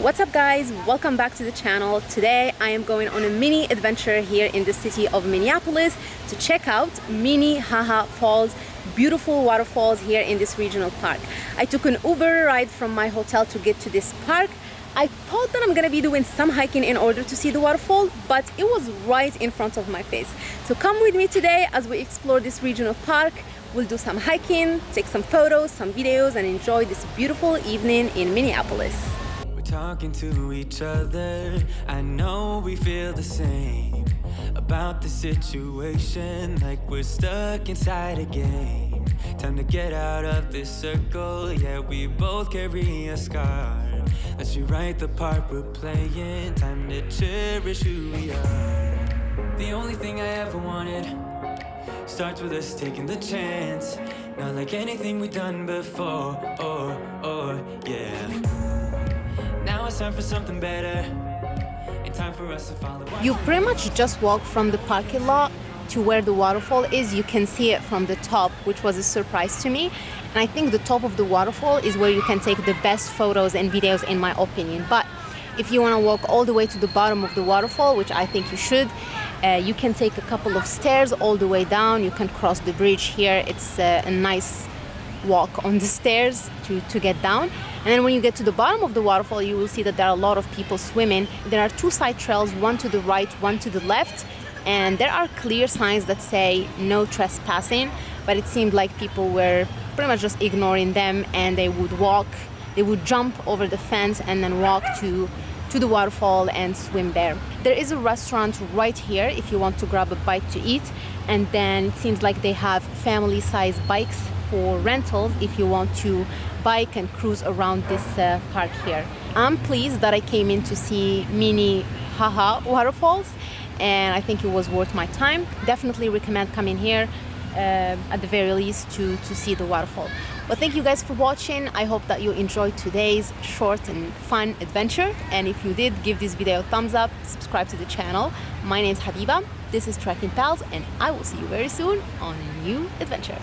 What's up guys? Welcome back to the channel. Today I am going on a mini adventure here in the city of Minneapolis to check out Minnehaha Falls beautiful waterfalls here in this regional park. I took an Uber ride from my hotel to get to this park. I thought that I'm gonna be doing some hiking in order to see the waterfall, but it was right in front of my face. So come with me today as we explore this regional park. We'll do some hiking, take some photos, some videos, and enjoy this beautiful evening in Minneapolis talking to each other. I know we feel the same About the situation Like we're stuck inside a game. Time to get out of this circle. Yeah, we both carry a scar. Let's rewrite the part we're playing. Time to cherish who we are. The only thing I ever wanted Starts with us taking the chance. Not like anything we've done before, or, or, yeah. now time for something better. You pretty much just walk from the parking lot to where the waterfall is. You can see it from the top, which was a surprise to me. And I think the top of the waterfall is where you can take the best photos and videos in my opinion. But if you want to walk all the way to the bottom of the waterfall, which I think you should, uh, you can take a couple of stairs all the way down. You can cross the bridge here. It's uh, a nice walk on the stairs to, to get down. And then when you get to the bottom of the waterfall, you will see that there are a lot of people swimming. There are two side trails, one to the right, one to the left. And there are clear signs that say no trespassing, but it seemed like people were pretty much just ignoring them and they would walk, they would jump over the fence and then walk to to the waterfall and swim there. There is a restaurant right here if you want to grab a bite to eat and then it seems like they have family size bikes for rentals if you want to bike and cruise around this uh, park here. I'm pleased that I came in to see Minnehaha waterfalls and I think it was worth my time. Definitely recommend coming here uh, at the very least to, to see the waterfall. Well, thank you guys for watching. I hope that you enjoyed today's short and fun adventure. And if you did, give this video a thumbs up, subscribe to the channel. My name is Habiba, this is Trekking Pals, and I will see you very soon on a new adventure.